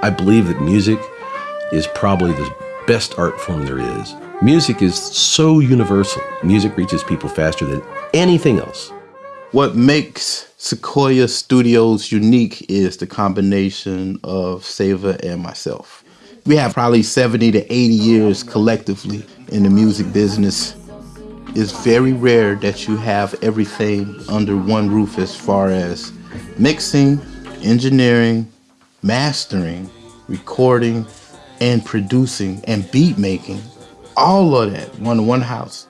I believe that music is probably the best art form there is. Music is so universal. Music reaches people faster than anything else. What makes Sequoia Studios unique is the combination of Seva and myself. We have probably 70 to 80 years collectively in the music business. It's very rare that you have everything under one roof as far as mixing, engineering, mastering, recording, and producing and beat making. All of that one one house.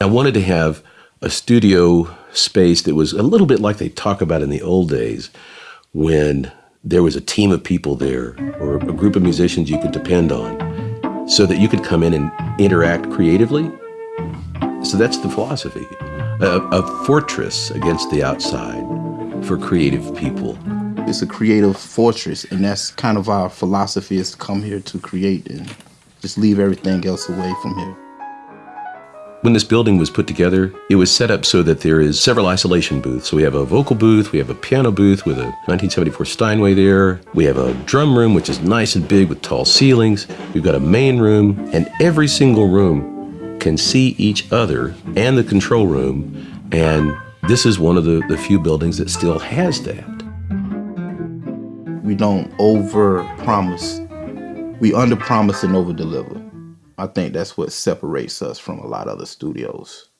I wanted to have a studio space that was a little bit like they talk about in the old days when there was a team of people there or a group of musicians you could depend on so that you could come in and interact creatively. So that's the philosophy. A, a fortress against the outside for creative people. It's a creative fortress, and that's kind of our philosophy is to come here to create and just leave everything else away from here. When this building was put together, it was set up so that there is several isolation booths. So we have a vocal booth, we have a piano booth with a 1974 Steinway there. We have a drum room, which is nice and big with tall ceilings. We've got a main room, and every single room can see each other and the control room. And this is one of the, the few buildings that still has that we don't over promise. We under promise and over deliver. I think that's what separates us from a lot of other studios.